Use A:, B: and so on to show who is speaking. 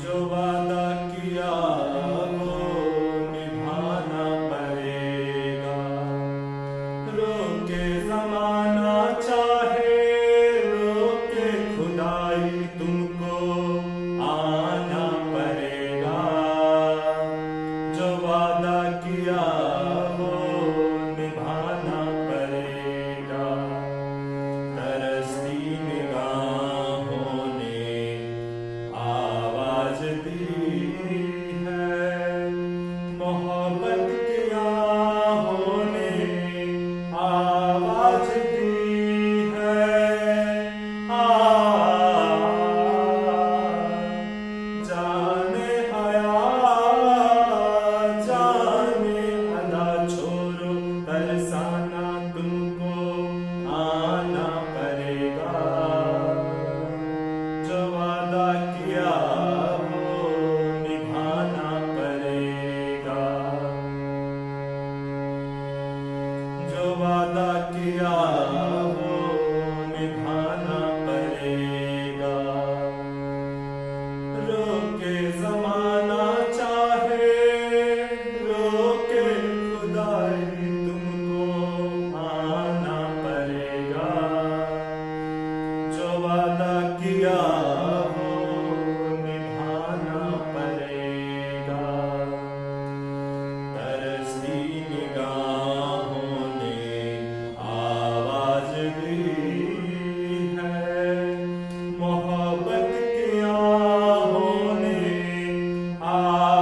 A: ジョバタキヤ